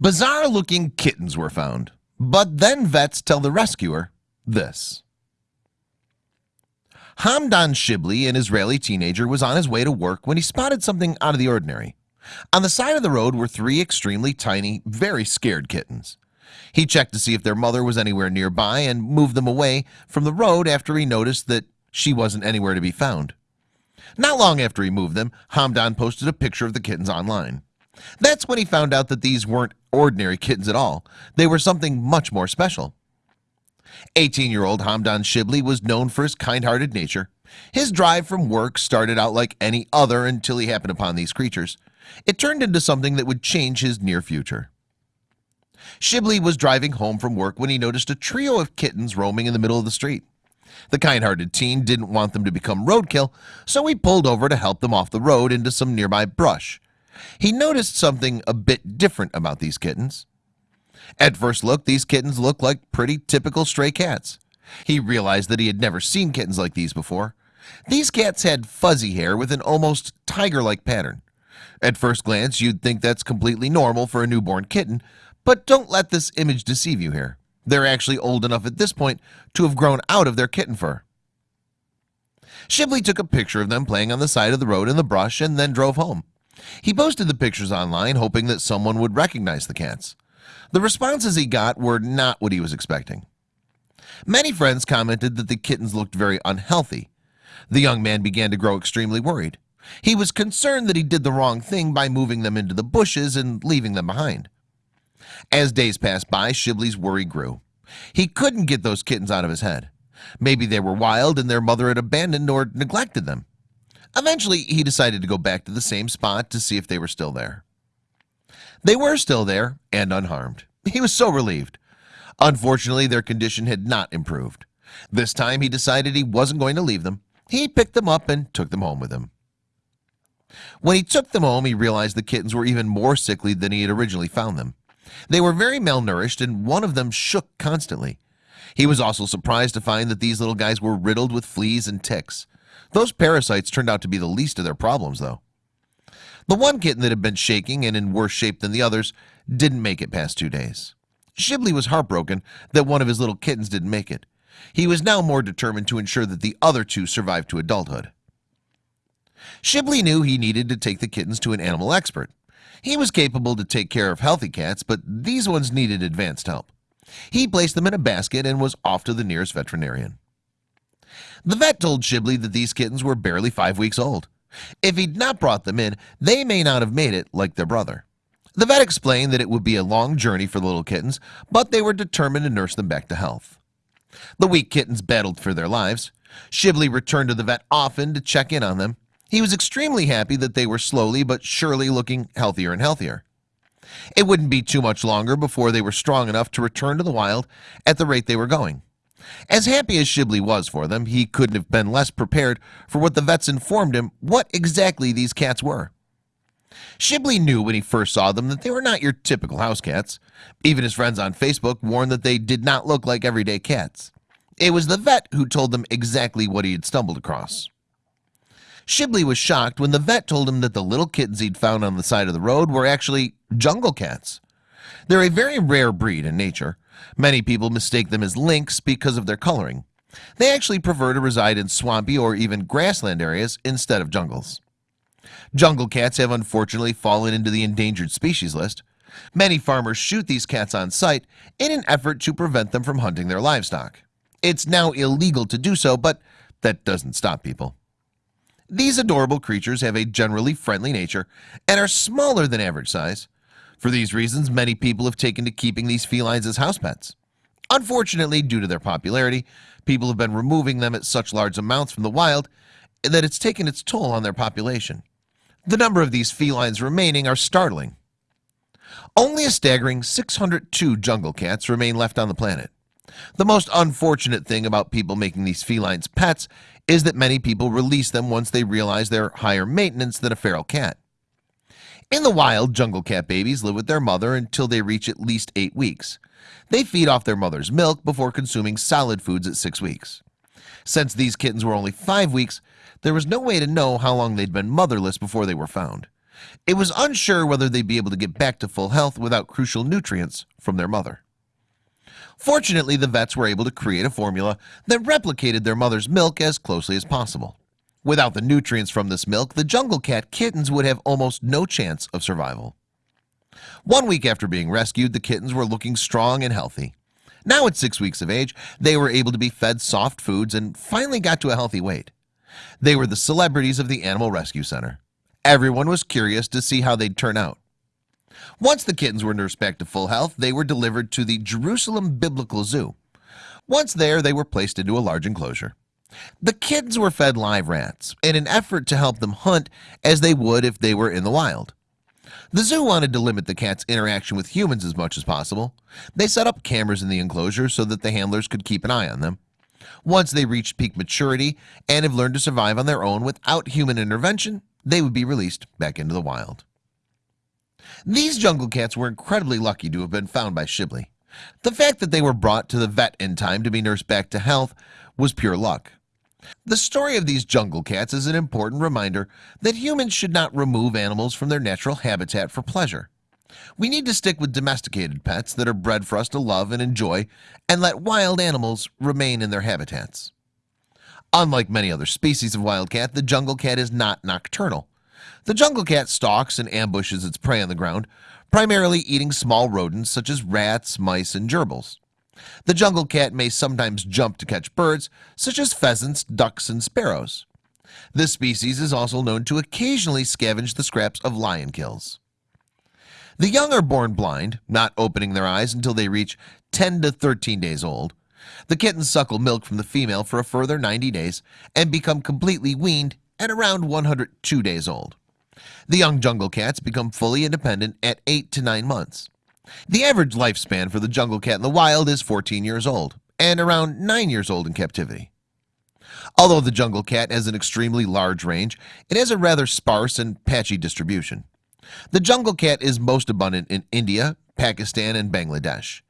Bizarre looking kittens were found but then vets tell the rescuer this. Hamdan Shibli an Israeli teenager was on his way to work when he spotted something out of the ordinary. On the side of the road were three extremely tiny very scared kittens He checked to see if their mother was anywhere nearby and moved them away from the road after he noticed that she wasn't anywhere to be found. Not long after he moved them Hamdan posted a picture of the kittens online. That's when he found out that these weren't ordinary kittens at all. They were something much more special. 18-year-old Hamdan Shibli was known for his kind-hearted nature. His drive from work started out like any other until he happened upon these creatures. It turned into something that would change his near future Shibli was driving home from work when he noticed a trio of kittens roaming in the middle of the street. The kind-hearted teen didn't want them to become roadkill So he pulled over to help them off the road into some nearby brush. He noticed something a bit different about these kittens. At first look these kittens looked like pretty typical stray cats. He realized that he had never seen kittens like these before. These cats had fuzzy hair with an almost tiger-like pattern. At first glance you'd think that's completely normal for a newborn kitten But don't let this image deceive you here. They're actually old enough at this point to have grown out of their kitten fur. Shibli took a picture of them playing on the side of the road in the brush and then drove home. He posted the pictures online hoping that someone would recognize the cats. The responses he got were not what he was expecting. Many friends commented that the kittens looked very unhealthy. The young man began to grow extremely worried. He was concerned that he did the wrong thing by moving them into the bushes and leaving them behind As days passed by Shibli's worry grew. He couldn't get those kittens out of his head. Maybe they were wild and their mother had abandoned or neglected them. Eventually he decided to go back to the same spot to see if they were still there. They were still there and unharmed. He was so relieved. Unfortunately their condition had not improved. This time he decided he wasn't going to leave them. He picked them up and took them home with him. When he took them home he realized the kittens were even more sickly than he had originally found them they were very malnourished and one of them shook constantly. He was also surprised to find that these little guys were riddled with fleas and ticks. Those parasites turned out to be the least of their problems though. The one kitten that had been shaking and in worse shape than the others didn't make it past two days. Shibli was heartbroken that one of his little kittens didn't make it. He was now more determined to ensure that the other two survived to adulthood. Shibli knew he needed to take the kittens to an animal expert He was capable to take care of healthy cats But these ones needed advanced help. He placed them in a basket and was off to the nearest veterinarian. The vet told Shibli that these kittens were barely five weeks old. If he'd not brought them in they may not have made it like their brother. The vet explained that it would be a long journey for the little kittens but they were determined to nurse them back to health. The weak kittens battled for their lives. Shibli returned to the vet often to check in on them He was extremely happy that they were slowly but surely looking healthier and healthier. It wouldn't be too much longer before they were strong enough to return to the wild at the rate they were going. As happy as Shibli was for them he couldn't have been less prepared for what the vets informed him what exactly these cats were. Shibli knew when he first saw them that they were not your typical house cats. Even his friends on Facebook warned that they did not look like everyday cats. It was the vet who told them exactly what he had stumbled across Shibli was shocked when the vet told him that the little kittens he'd found on the side of the road were actually jungle cats. They're a very rare breed in nature. Many people mistake them as lynx because of their coloring. They actually prefer to reside in swampy or even grassland areas instead of jungles. Jungle cats have unfortunately fallen into the endangered species list. Many farmers shoot these cats on sight in an effort to prevent them from hunting their livestock. It's now illegal to do so, but that doesn't stop people These adorable creatures have a generally friendly nature and are smaller than average size. For these reasons many people have taken to keeping these felines as house pets. Unfortunately due to their popularity people have been removing them at such large amounts from the wild that it's taken its toll on their population. The number of these felines remaining are startling. Only a staggering 602 jungle cats remain left on the planet the most unfortunate thing about people making these felines pets is that many people release them once they realize they're higher maintenance than a feral cat in the wild jungle cat babies live with their mother until they reach at least eight weeks They feed off their mother's milk before consuming solid foods at six weeks Since these kittens were only five weeks, there was no way to know how long they'd been motherless before they were found. It was unsure whether they'd be able to get back to full health without crucial nutrients from their mother. Fortunately, the vets were able to create a formula that replicated their mother's milk as closely as possible. Without the nutrients from this milk, the jungle cat kittens would have almost no chance of survival. One week after being rescued, the kittens were looking strong and healthy. Now at six weeks of age, they were able to be fed soft foods and finally got to a healthy weight. They were the celebrities of the Animal Rescue Center. Everyone was curious to see how they'd turn out. Once the kittens were nursed back to full health, they were delivered to the Jerusalem Biblical Zoo. Once there, they were placed into a large enclosure. The kittens were fed live rats in an effort to help them hunt as they would if they were in the wild. The zoo wanted to limit the cat's interaction with humans as much as possible. They set up cameras in the enclosure so that the handlers could keep an eye on them. Once they reached peak maturity and have learned to survive on their own without human intervention, they would be released back into the wild. These jungle cats were incredibly lucky to have been found by Shibli. The fact that they were brought to the vet in time to be nursed back to health was pure luck. The story of these jungle cats is an important reminder that humans should not remove animals from their natural habitat for pleasure. We need to stick with domesticated pets that are bred for us to love and enjoy and let wild animals remain in their habitats. Unlike many other species of wild cat, the jungle cat is not nocturnal. The jungle cat stalks and ambushes its prey on the ground, primarily eating small rodents such as rats, mice, and gerbils. The jungle cat may sometimes jump to catch birds, such as pheasants, ducks, and sparrows. This species is also known to occasionally scavenge the scraps of lion kills. The young are born blind, not opening their eyes until they reach 10 to 13 days old. The kittens suckle milk from the female for a further 90 days and become completely weaned at around 102 days old. The young jungle cats become fully independent at 8 to 9 months. The average lifespan for the jungle cat in the wild is 14 years old and around 9 years old in captivity. Although the jungle cat has an extremely large range, it has a rather sparse and patchy distribution. The jungle cat is most abundant in India, Pakistan, and Bangladesh.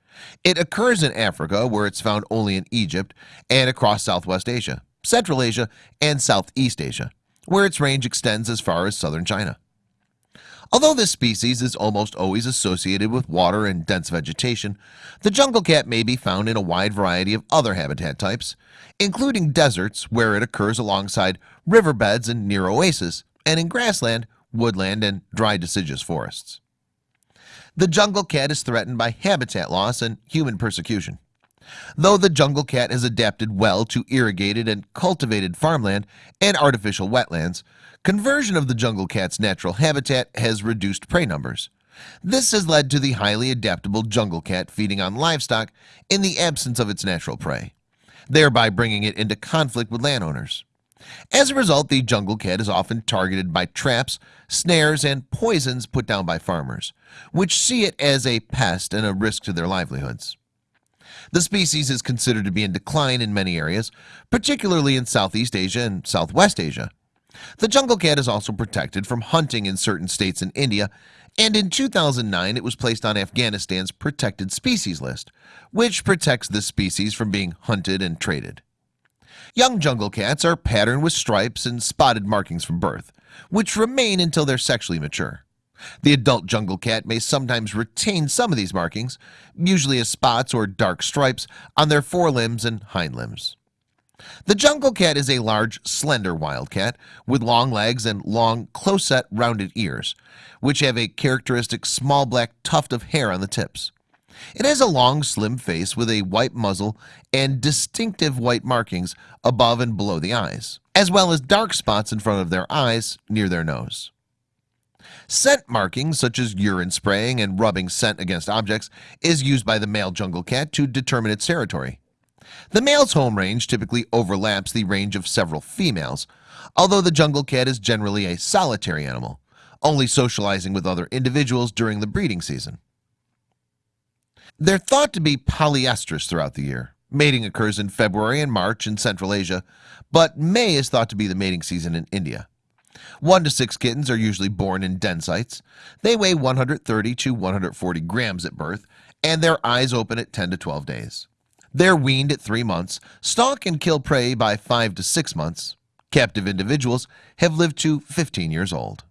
It occurs in Africa where it's found only in Egypt and across Southwest Asia, Central Asia, and Southeast Asia, where its range extends as far as southern China. Although this species is almost always associated with water and dense vegetation, the jungle cat may be found in a wide variety of other habitat types, including deserts where it occurs alongside riverbeds and near oases, and in grassland, woodland, and dry deciduous forests. The jungle cat is threatened by habitat loss and human persecution. Though the jungle cat has adapted well to irrigated and cultivated farmland and artificial wetlands, Conversion of the jungle cat's natural habitat has reduced prey numbers. This has led to the highly adaptable jungle cat feeding on livestock in the absence of its natural prey, thereby bringing it into conflict with landowners. As a result, the jungle cat is often targeted by traps, snares, and poisons put down by farmers, which see it as a pest and a risk to their livelihoods. The species is considered to be in decline in many areas, particularly in Southeast Asia and Southwest Asia. The jungle cat is also protected from hunting in certain states in India and in 2009 it was placed on Afghanistan's protected species list which protects this species from being hunted and traded Young jungle cats are patterned with stripes and spotted markings from birth which remain until they're sexually mature the adult jungle cat may sometimes retain some of these markings usually as spots or dark stripes on their forelimbs and hind limbs. The jungle cat is a large slender wildcat with long legs and long close-set rounded ears which have a characteristic small black tuft of hair on the tips. It has a long slim face with a white muzzle and distinctive white markings above and below the eyes as well as dark spots in front of their eyes near their nose Scent markings such as urine spraying and rubbing scent against objects is used by the male jungle cat to determine its territory. The male's home range typically overlaps the range of several females Although the jungle cat is generally a solitary animal only socializing with other individuals during the breeding season. They're thought to be polyestrous throughout the year. Mating occurs in February and March in Central Asia But May is thought to be the mating season in India one to six kittens are usually born in densites They weigh 130 to 140 grams at birth and their eyes open at 10 to 12 days They're weaned at three months, stalk and kill prey by five to six months. Captive individuals have lived to 15 years old.